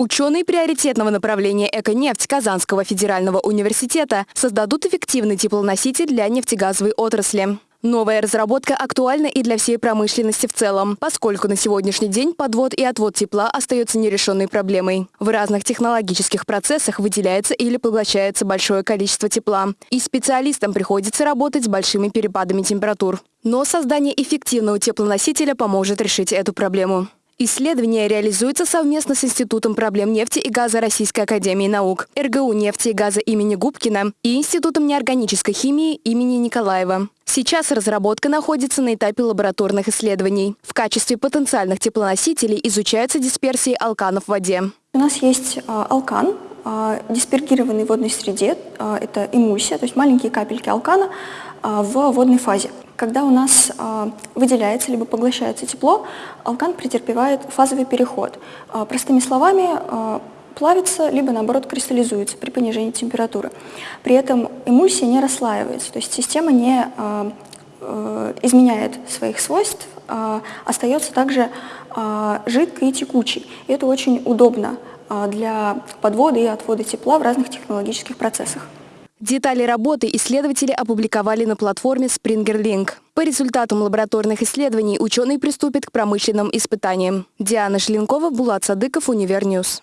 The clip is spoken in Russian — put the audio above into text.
Ученые приоритетного направления «Эко-нефть» Казанского федерального университета создадут эффективный теплоноситель для нефтегазовой отрасли. Новая разработка актуальна и для всей промышленности в целом, поскольку на сегодняшний день подвод и отвод тепла остается нерешенной проблемой. В разных технологических процессах выделяется или поглощается большое количество тепла, и специалистам приходится работать с большими перепадами температур. Но создание эффективного теплоносителя поможет решить эту проблему. Исследование реализуется совместно с Институтом проблем нефти и газа Российской академии наук, РГУ нефти и газа имени Губкина и Институтом неорганической химии имени Николаева. Сейчас разработка находится на этапе лабораторных исследований. В качестве потенциальных теплоносителей изучаются дисперсии алканов в воде. У нас есть а, алкан, а, диспергированный в водной среде, а, это эмульсия, то есть маленькие капельки алкана в водной фазе. Когда у нас выделяется либо поглощается тепло, алкан претерпевает фазовый переход. Простыми словами, плавится, либо наоборот кристаллизуется при понижении температуры. При этом эмульсия не расслаивается, то есть система не э, изменяет своих свойств, остается также жидкой и текучей. И это очень удобно для подвода и отвода тепла в разных технологических процессах. Детали работы исследователи опубликовали на платформе SpringerLink. По результатам лабораторных исследований ученые приступят к промышленным испытаниям. Диана Шленкова, Булат Садыков, Univer News.